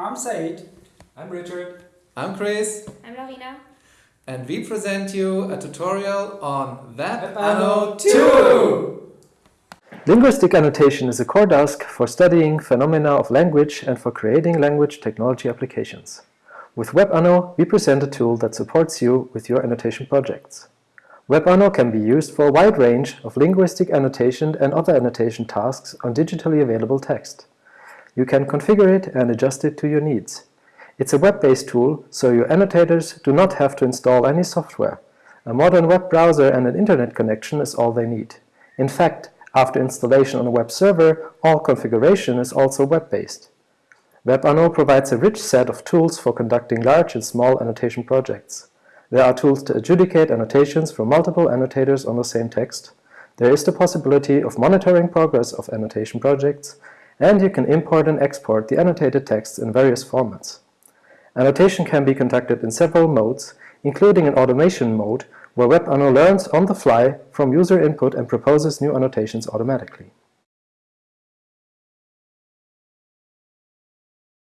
I'm Seid. I'm Richard. I'm Chris, I'm Iryna. and we present you a tutorial on WebAnno Anno 2! Linguistic annotation is a core task for studying phenomena of language and for creating language technology applications. With WebAnno, we present a tool that supports you with your annotation projects. WebAnno can be used for a wide range of linguistic annotation and other annotation tasks on digitally available text. You can configure it and adjust it to your needs. It's a web-based tool, so your annotators do not have to install any software. A modern web browser and an internet connection is all they need. In fact, after installation on a web server, all configuration is also web-based. WebAnno provides a rich set of tools for conducting large and small annotation projects. There are tools to adjudicate annotations from multiple annotators on the same text. There is the possibility of monitoring progress of annotation projects, and you can import and export the annotated text in various formats. Annotation can be conducted in several modes, including an automation mode, where WebAnno learns on the fly from user input and proposes new annotations automatically.